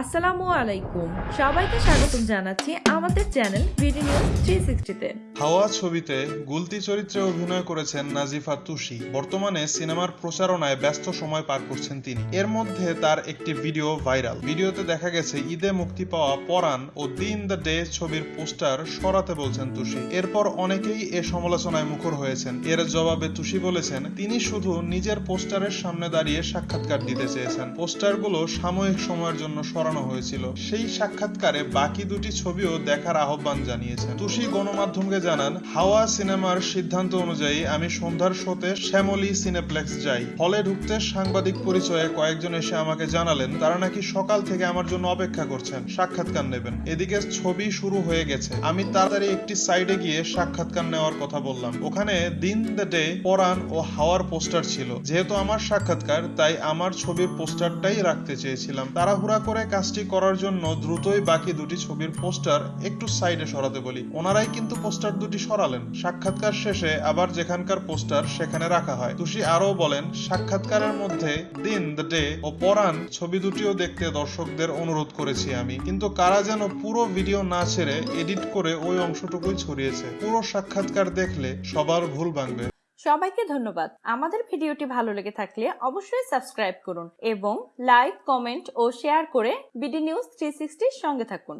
আসসালামু আলাইকুম। সবাইকে স্বাগতম জানাচ্ছি আমাদের চ্যানেল বিডি নিউজ থ্রি সিক্সটিতে হাওয়া ছবিতে গুলতি চরিত্রে অভিনয় করেছেন নাজিফা তুষি। বর্তমানে সিনেমার প্রচারণায় ব্যস্ত সময় পার করছেন তিনি। এর মধ্যে তার একটি ভিডিও ভাইরাল। ভিডিওতে দেখা গেছে, ঈদে মুক্তি পাওয়া পরাণ ও দিন দ্য ডে ছবির পোস্টার সরাতে বলছেন তুষি। এরপর অনেকেই এ সমালোচনায় মুখর হয়েছেন। এর জবাবে তুষি বলেছেন, তিনি শুধু নিজের পোস্টারের সামনে দাঁড়িয়ে সাক্ষাৎকার দিতে চেয়েছেন। পোস্টারগুলো সাময়িক সময়ের জন্য সরানো হয়েছিল। সেই সাক্ষাৎকারে বাকি দুটি ছবিও দেখার আহ্বান জানিয়েছেন। তুষি গণমাধ্যমকে জানান, হাওয়া সিনেমার সিদ্ধান্ত অনুযায়ী আমি সন্ধ্যার শোতে শ্যামলী সিনেপ্লেক্স যাই। হলে ঢুকতে সাংবাদিক পরিচয়ে কয়েকজন এসে আমাকে জানালেন, তারা নাকি সকাল থেকে আমার জন্য অপেক্ষা করছেন, সাক্ষাৎকার নেবেন। এদিকে ছবি শুরু হয়ে গেছে। আমি তাড়াতাড়ি একটি সাইডে গিয়ে সাক্ষাৎকার নেওয়ার কথা বললাম। ওখানে দিন দ্য ডে পরাণ ও হাওয়ার পোস্টার ছিল। যেহেতু আমার সাক্ষাৎকার, তাই আমার ছবির পোস্টারটাই রাখতে চেয়েছিলাম। তাড়াহুড়া করে কাজটি করার জন্য দ্রুতই বাকি দুটি ছবির পোস্টার একটু সাইডে সরাতে বলি। ওনারাই কিন্তু পোস্টার দুটি সরালেন। সাক্ষাৎকার শেষে আবার যেখানকার পোস্টার সেখানে রাখা হয়। তুষি আরও বলেন, সাক্ষাৎকারের মধ্যে দিন, দ্য ডে ও পরাণ ছবি দুটিও দেখতে দর্শকদের অনুরোধ করেছি আমি। কিন্তু কারা যেন পুরো ভিডিও না ছেড়ে এডিট করে ওই অংশটুকুই ছড়িয়েছে। পুরো সাক্ষাৎকার দেখলে সবার ভুল ভাঙবে। সবাইকে ধন্যবাদ। আমাদের ভিডিওটি ভালো লেগে থাকলে অবশ্যই সাবস্ক্রাইব করুন এবং লাইক, কমেন্ট ও শেয়ার করে বিডি নিউজ থ্রি সঙ্গে থাকুন।